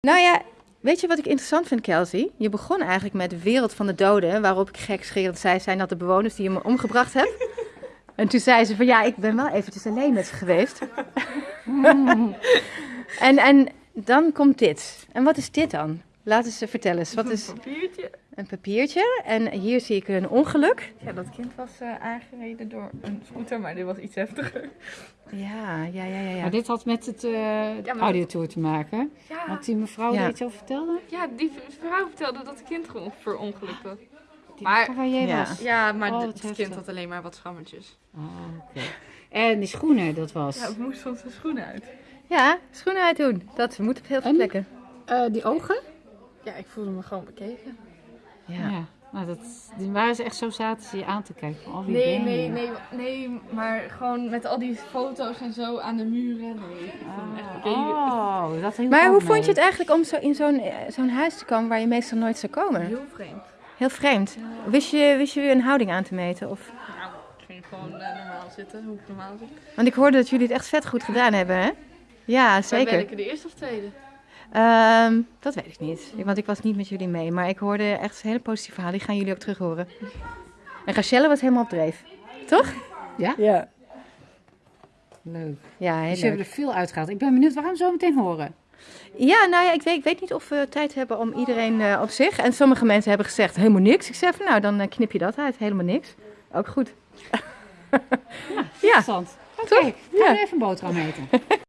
Nou ja, weet je wat ik interessant vind, Kelsey? Je begon eigenlijk met de wereld van de doden, waarop ik gekscherend zei, zijn dat de bewoners die je me omgebracht hebt? En toen zei ze van, ja, ik ben wel eventjes alleen met ze geweest. en, en dan komt dit. En wat is dit dan? Laat eens eh, vertellen eens. Wat is Een papiertje. een papiertje? En hier zie ik een ongeluk. Ja, dat kind was eh, aangereden door een scooter, maar dit was iets heftiger. Ja, ja, ja, ja. ja. Maar dit had met het eh dat- audiotour te maken. Ja, Want die mevrouw Ja. die iets over vertelde, ja die vrouw vertelde dat het kind gewoon verongelukt was. die Maar- waar jij Ja. was. Ja, maar Oh, het kind had alleen maar wat schrammetjes. Oh, oké. En die schoenen, dat was. Ja, het moest van zijn schoenen uit. Ja, schoenen uit doen. Dat moet op heel veel En? plekken. Eh, die ogen? Ja, ik voelde me gewoon bekeken. Ja. Nou, dat, die waren ze echt zo zaten ze je aan te kijken. Van, oh, wie Nee, ben nee, je? nee, nee, maar gewoon met al die foto's en zo aan de muren. Nee, ik bekeken. Oh, dat Maar hoe vond je het eigenlijk om zo in zo'n eh, zo'n huis te komen waar je meestal nooit zou komen? Heel vreemd. Heel vreemd. Wist je, wist je weer een houding aan te meten? Of... Nou, ik ging gewoon eh, normaal zitten, hoe ik normaal zit. Want ik hoorde dat jullie het echt vet goed gedaan hebben, hè? Ja, zeker. werken de eerste of tweede? Ehm, dat weet ik niet, want ik was niet met jullie mee. Maar ik hoorde echt hele positieve verhalen. Die gaan jullie ook terug horen. En Rachelle was helemaal op dreef. Toch? Ja? Ja. Leuk. Ja, heel Dus je leuk. hebt er veel uitgehaald. Ik ben benieuwd, we gaan zo meteen horen. Ja, nou ja, ik weet, ik weet niet of we tijd hebben om iedereen eh, op zich. En sommige mensen hebben gezegd helemaal niks. Ik zei van nou, dan eh, knip je dat uit. Helemaal niks. Ook goed. ja, Interessant. Oké, Toch? gaan Ja. we even een boterham eten.